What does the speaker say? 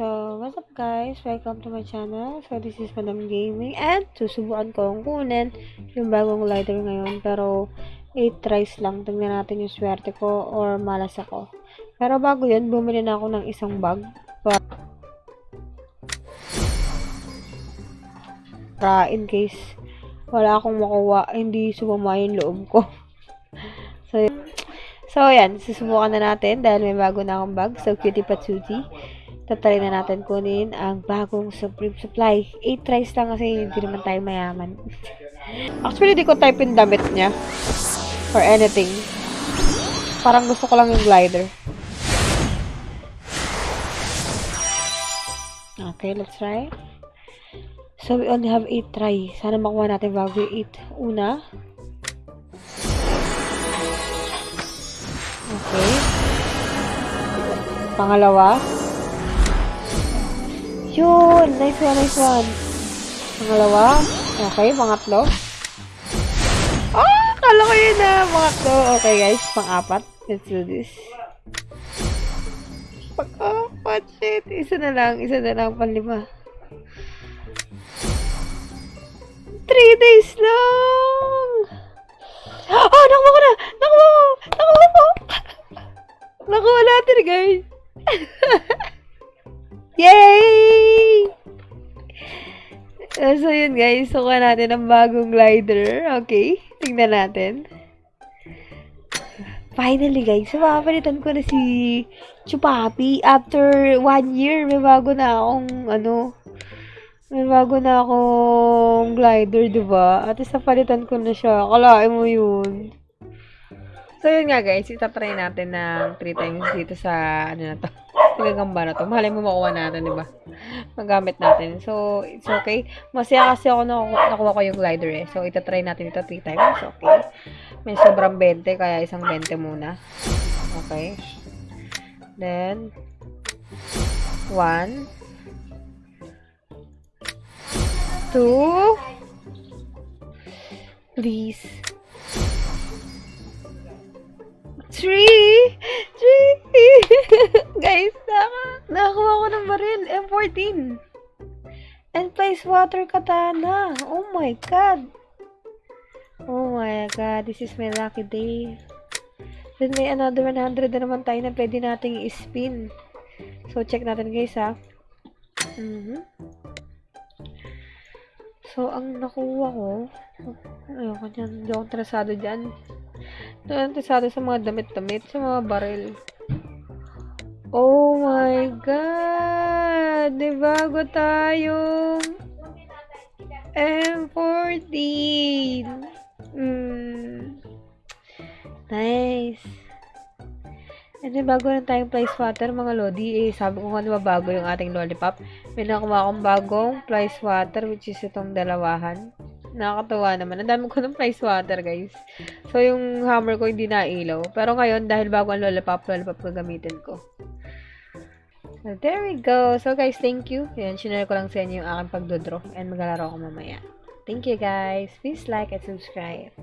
So, what's up guys? Welcome to my channel. So, this is Madam Gaming and susubukan ko ang kunin yung bagong lighter ngayon. Pero, 8 tries lang. Tingnan natin yung swerte ko or malas ako. Pero bago yun, bumili na ako ng isang bag. Pa- para in case wala akong makuha, hindi sumama yung loob ko. so, so, yan. Susubukan na natin dahil may bago na akong bag. So, cutie patsuti tatry na natin kunin ang bagong Supreme Supply. 8 tries lang kasi hindi naman tayo mayaman. Actually, di ko type in damit niya. Or anything. Parang gusto ko lang yung glider. Okay, let's try. So, we only have 8 try. Sana makuha natin bago yung 8. Una. Okay. Pangalawa. Yun! Nice one, nice one. Pangalawa. Okay, pangatlo. Ah! Kala ko yun na. Pangatlo. Okay, guys. Pang-apat. Let's do this. Pang-apat. Shit. Isa na lang. Isa na lang. Panlima. Three days lang! Ah! Nakuha ko na! Nakuha ko! Nakuha ko! Nakuha natin, guys. Yay! Uh, so, yun guys. Suka natin ang bagong glider. Okay. Tingnan natin. Finally, guys. So, makapalitan ko na si Chupapi. After one year, may bago na akong, ano, may bago na akong glider, diba? At isa palitan ko na siya. Kalain mo yun. So, yun nga guys. Itatry natin ng 3 times dito sa, ano na to pinagamba na to. Mahalay mo makuha natin, di ba? Magamit natin. So, it's okay. Masaya kasi ako na nakuha ko yung glider eh. So, itatry natin ito 3 times. Okay. May sobrang 20, kaya isang 20 muna. Okay. Then, 1, 2, please, 3, 3, guys, naka, nakakuha ko ng baril, M14. And place water katana. Oh my god. Oh my god, this is my lucky day. Then may another 100 na naman tayo na pwede nating i-spin. So, check natin guys ha. Mm -hmm. So, ang nakuha ko, ayoko dyan, hindi ako interesado dyan. Interesado sa mga damit-damit, sa mga baril. Oh my God! Di bago tayong M14. Mm. Nice. And then, bago na tayong fly swatter, mga lodi, eh, sabi ko nga diba bago yung ating lollipop. May nakuha akong bagong fly swatter, which is itong dalawahan. Nakakatuwa naman. Ang dami ko ng fly swatter, guys. So, yung hammer ko hindi nailaw. Pero ngayon, dahil bago ang lollipop, lollipop gagamitin ko. So, there we go. So, guys, thank you. Yan, sinare ko lang sa inyo yung aking pagdodraw. And maglalaro ako mamaya. Thank you, guys. Please like and subscribe.